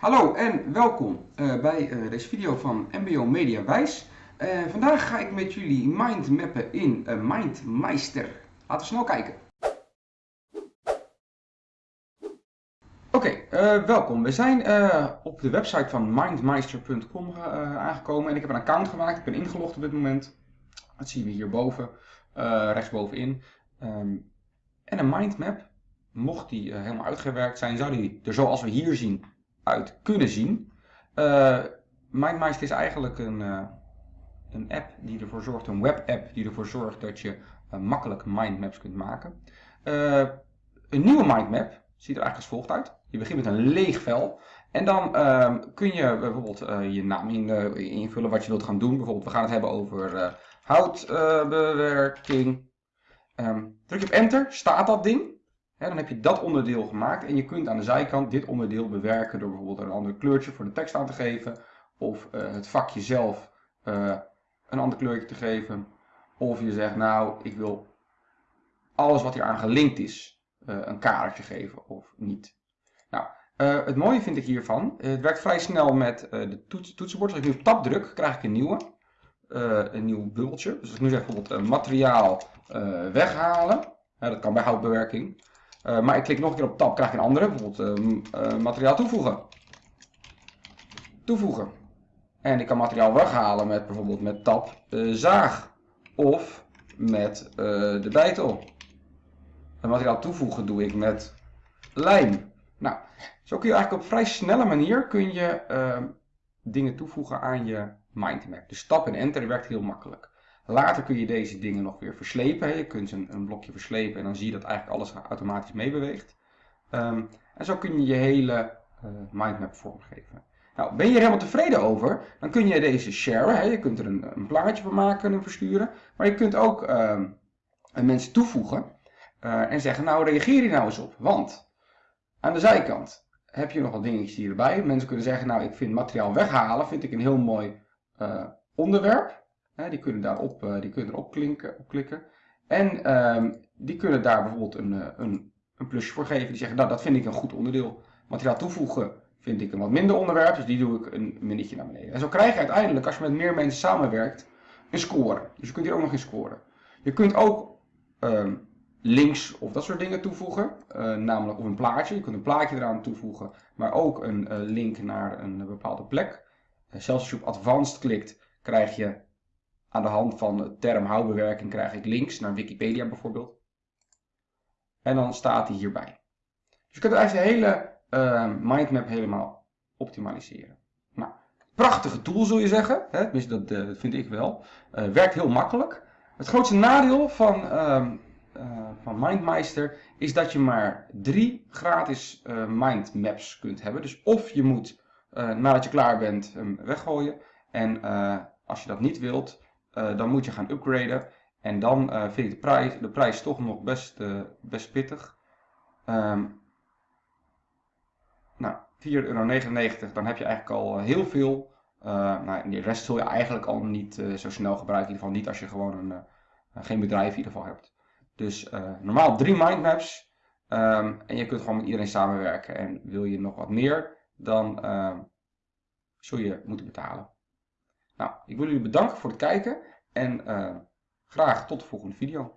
Hallo en welkom uh, bij uh, deze video van MBO Media Wijs. Uh, vandaag ga ik met jullie mindmappen in MindMeister. Laten we snel kijken. Oké, welkom. We zijn op de website van mindmeister.com aangekomen en ik heb een account gemaakt. Ik ben ingelogd op dit moment. Dat zien we hierboven, rechtsbovenin. Um, en een mindmap, mocht die helemaal uitgewerkt zijn, zou die er zoals we hier zien uit kunnen zien. Uh, MindMeister is eigenlijk een, uh, een app die ervoor zorgt, een webapp die ervoor zorgt dat je uh, makkelijk mindmaps kunt maken. een nieuwe mindmap ziet er eigenlijk als volgt uit. Je begint met een leeg vel en dan ehm, kun je bijvoorbeeld je naam in, invullen wat je wilt gaan doen. Bijvoorbeeld we gaan het hebben over houtbewerking. Um, druk je op enter, staat dat ding dan heb je dat onderdeel gemaakt en je kunt aan de zijkant dit onderdeel bewerken door bijvoorbeeld een ander kleurtje voor de tekst aan te geven. Of uh, het vakje zelf uh, een ander kleurtje te geven. Of je zegt nou ik wil alles wat hier aan gelinkt is uh, een kadertje geven of niet. Nou, het mooie vind ik hiervan, het werkt vrij snel met de toets, toetsenbord. Als ik nu op tab druk krijg ik een nieuwe. een nieuw bubbeltje. Dus als ik nu zeg bijvoorbeeld materiaal weghalen. dat kan bij houtbewerking. Uh, maar ik klik nog een keer op tab, krijg ik een andere, bijvoorbeeld uh, materiaal toevoegen. Toevoegen. En ik kan materiaal weghalen met bijvoorbeeld met tab zaag. Of met de bijtel. En materiaal toevoegen doe ik met lijm. Nou, zo kun je eigenlijk op vrij snelle manier kun je dingen toevoegen aan je mindmap. Dus stap en enter werkt heel makkelijk. Later kun je deze dingen nog weer verslepen. Je kunt een, een blokje verslepen en dan zie je dat eigenlijk alles automatisch meebeweegt. Um, en zo kun je je hele uh, mindmap vormgeven. Nou, ben je er helemaal tevreden over, dan kun je deze sharen. Hè? Je kunt er een, een, plaatje van maken en versturen. Maar je kunt ook um, mensen toevoegen uh, en zeggen, nou reageer hier nou eens op. Want aan de zijkant heb je nog wat dingetjes hierbij. Mensen kunnen zeggen, nou ik vind materiaal weghalen, vind ik een heel mooi uh, die kunnen daarop uh, die kunnen erop klinken, op klikken. En um, die kunnen daar bijvoorbeeld een, eh, een, een plusje voor geven. Die zeggen, nou dat vind ik een goed onderdeel. Materiaal toevoegen vind ik een wat minder onderwerp, dus die doe ik een minnetje naar beneden. En zo krijg je uiteindelijk, als je met meer mensen samenwerkt, een score. Dus je kunt hier ook nog in scoren. Je kunt ook um, links of dat soort dingen toevoegen, uh, namelijk of een plaatje. Je kunt een plaatje eraan toevoegen, maar ook een link naar een bepaalde plek. Uh, zelfs als je op advanced klikt, krijg je aan de hand van de term houtbewerking krijg ik links naar Wikipedia bijvoorbeeld. En dan staat hij hierbij. Dus je kunt eigenlijk de hele uh, mindmap helemaal optimaliseren. Nou, prachtige tool zul je zeggen. Hè? Tenminste, dat, vind ik wel. Uh, werkt heel makkelijk. Het grootste nadeel van, uh, van MindMeister is dat je maar drie gratis mindmaps kunt hebben. Dus of je moet nadat je klaar bent hem weggooien. En als je dat niet wilt, dan moet je gaan upgraden. En dan uh, vind ik de prijs, de prijs toch nog best, uh, best pittig. Um, nou, 4,99 euro, dan heb je eigenlijk al heel veel. nou, de rest zul je eigenlijk al niet zo snel gebruiken. In ieder geval niet als je gewoon een, geen bedrijf in ieder geval hebt. Dus normaal drie mindmaps. Um, en je kunt gewoon met iedereen samenwerken. En wil je nog wat meer, dan zul je moeten betalen. Nou, ik wil jullie bedanken voor het kijken en uh, graag tot de volgende video.